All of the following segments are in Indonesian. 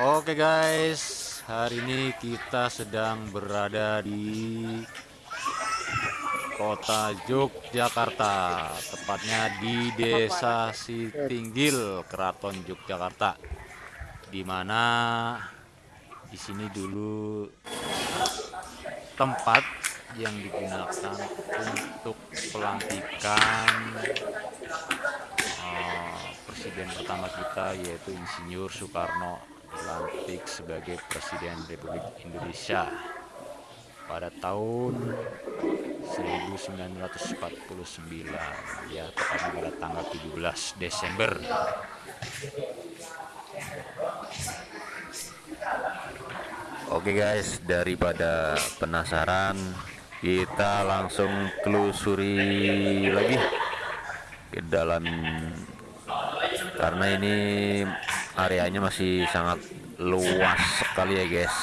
Oke guys, hari ini kita sedang berada di kota Yogyakarta, tepatnya di Desa Sitinggil, Keraton Yogyakarta, di mana di sini dulu tempat yang digunakan untuk pelantikan uh, presiden pertama kita yaitu Insinyur Soekarno dilantik sebagai Presiden Republik Indonesia pada tahun 1949 ya tepatnya pada tanggal 17 Desember. Oke guys daripada penasaran kita langsung telusuri lagi ke dalam. Karena ini areanya masih sangat luas sekali ya guys.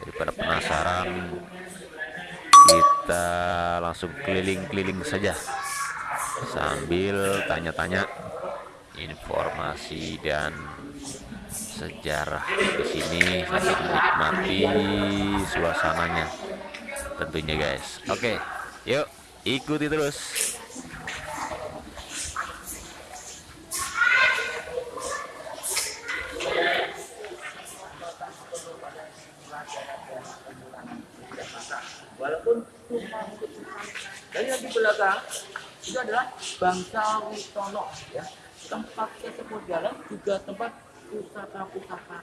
Daripada penasaran kita langsung keliling-keliling saja. Sambil tanya-tanya informasi dan sejarah di sini sambil menikmati suasananya tentunya guys. Oke yuk ikuti terus walaupun dan yang di belakang itu adalah bangsa Witono ya. Tempat tersebut jalan juga tempat pusaka-pusaka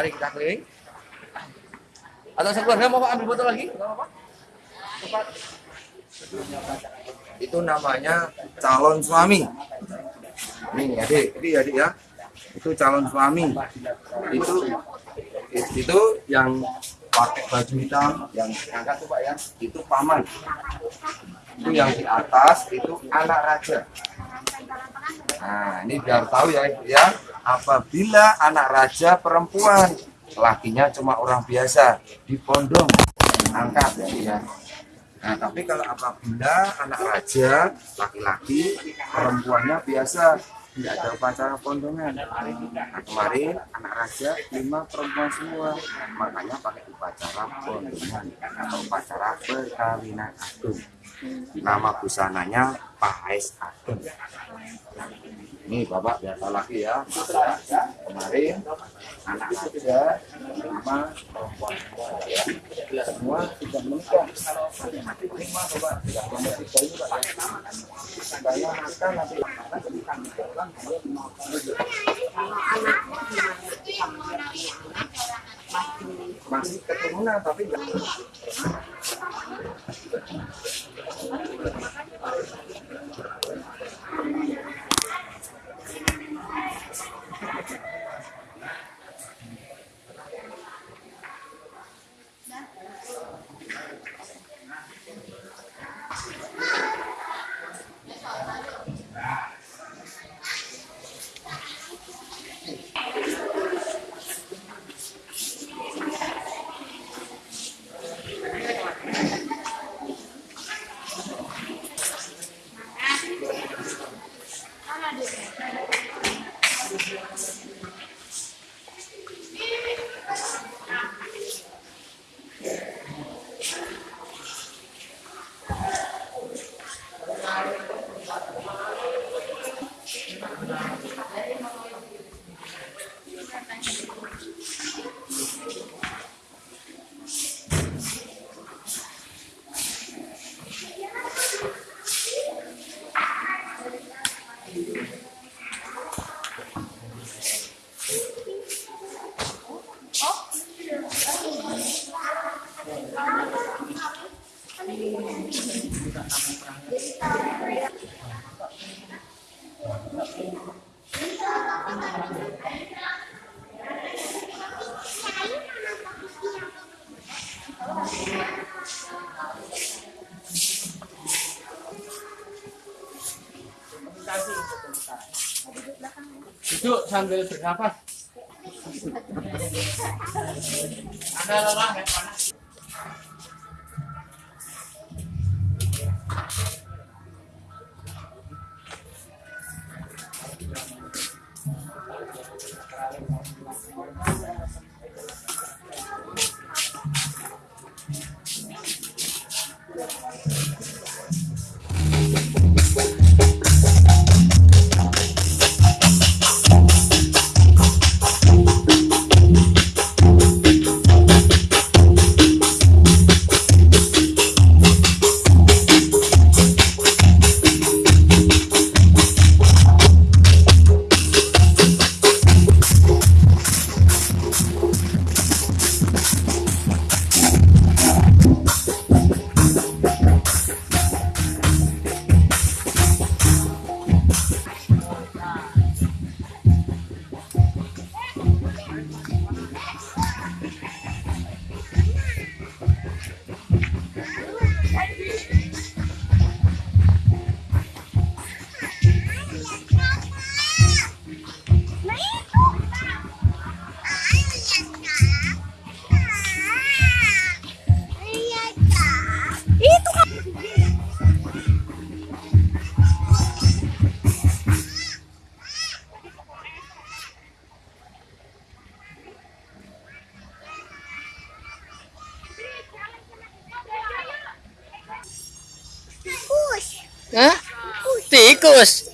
mari kita keliling. Atau sekeluarga mau ambil foto lagi. Tempat. itu namanya calon suami. Ini adik. Ini adik ya. Itu calon suami. Itu itu yang pakai baju hitam yang angkat tuh pak ya. Itu paman. Itu yang di atas itu anak raja. Nah ini biar tahu ya ya. Apabila anak raja perempuan lakinya cuma orang biasa dipondong angkat ya, ya. Nah, tapi kalau apabila anak raja laki-laki, perempuannya biasa tidak ada upacara pondongan. Nah, kemarin anak raja lima perempuan semua, makanya pakai upacara pondongan atau upacara perkawinan agung. Nama busananya Pahais Agung. Ini bapak biasa lagi ya, kemarin anak raja lima perempuan semua ya. Semua sudah menikah. Lima bapak memetik bayi pak ya. Saya makan nanti masih keturunan tapi duduk sambil bernapas. Ada lelah ya panas Tikus.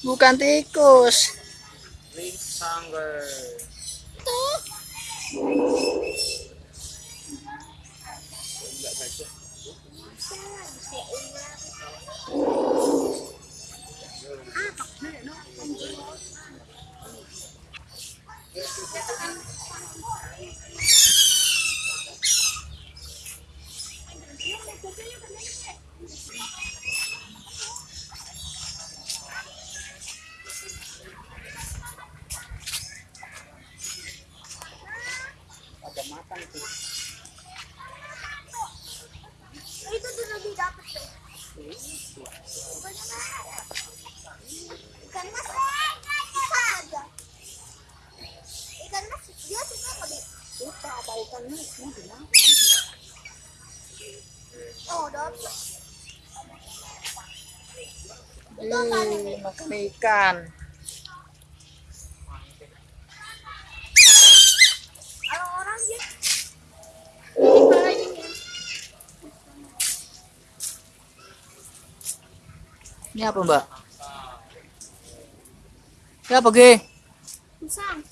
Bukan tikus. Ring sangger. Itu tuh lebih dapet tuh. Ikan mas. Aja. Ikan mas dia suka Bi? Suka apa ikan mas? Oh, dapet. Ih, makan ikan. Ini apa, Mbak? Ini apa, Ge? pisang.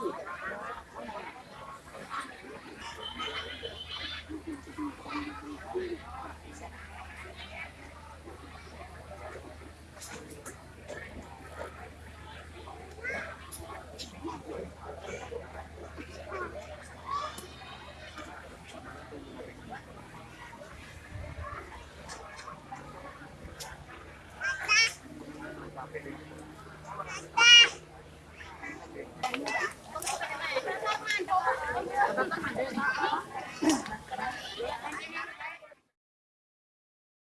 是的。